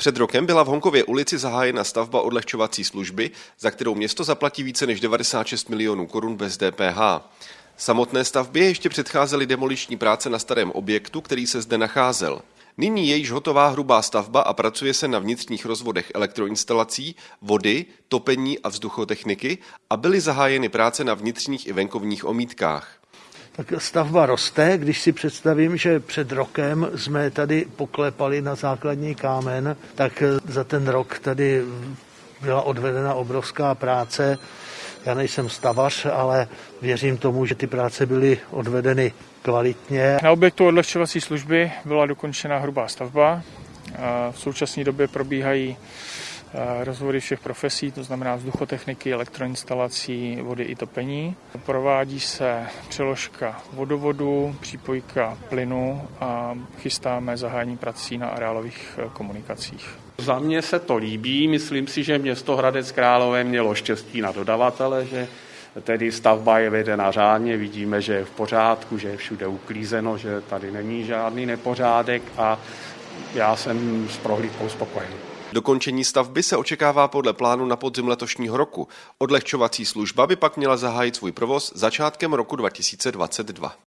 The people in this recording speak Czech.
Před rokem byla v Honkově ulici zahájena stavba odlehčovací služby, za kterou město zaplatí více než 96 milionů korun bez DPH. Samotné stavbě ještě předcházely demoliční práce na starém objektu, který se zde nacházel. Nyní je již hotová hrubá stavba a pracuje se na vnitřních rozvodech elektroinstalací, vody, topení a vzduchotechniky a byly zahájeny práce na vnitřních i venkovních omítkách. Tak stavba roste, když si představím, že před rokem jsme tady poklepali na základní kámen, tak za ten rok tady byla odvedena obrovská práce. Já nejsem stavař, ale věřím tomu, že ty práce byly odvedeny kvalitně. Na objektu odlehčovací služby byla dokončena hrubá stavba. V současné době probíhají rozvody všech profesí, to znamená vzduchotechniky, elektroinstalací, vody i topení. Provádí se přeložka vodovodu, přípojka plynu a chystáme zahájení prací na areálových e, komunikacích. Za mě se to líbí, myslím si, že město Hradec Králové mělo štěstí na dodavatele, že tedy stavba je vedena řádně, vidíme, že je v pořádku, že je všude uklízeno, že tady není žádný nepořádek a já jsem s prohlídkou spokojený. Dokončení stavby se očekává podle plánu na podzim letošního roku. Odlehčovací služba by pak měla zahájit svůj provoz začátkem roku 2022.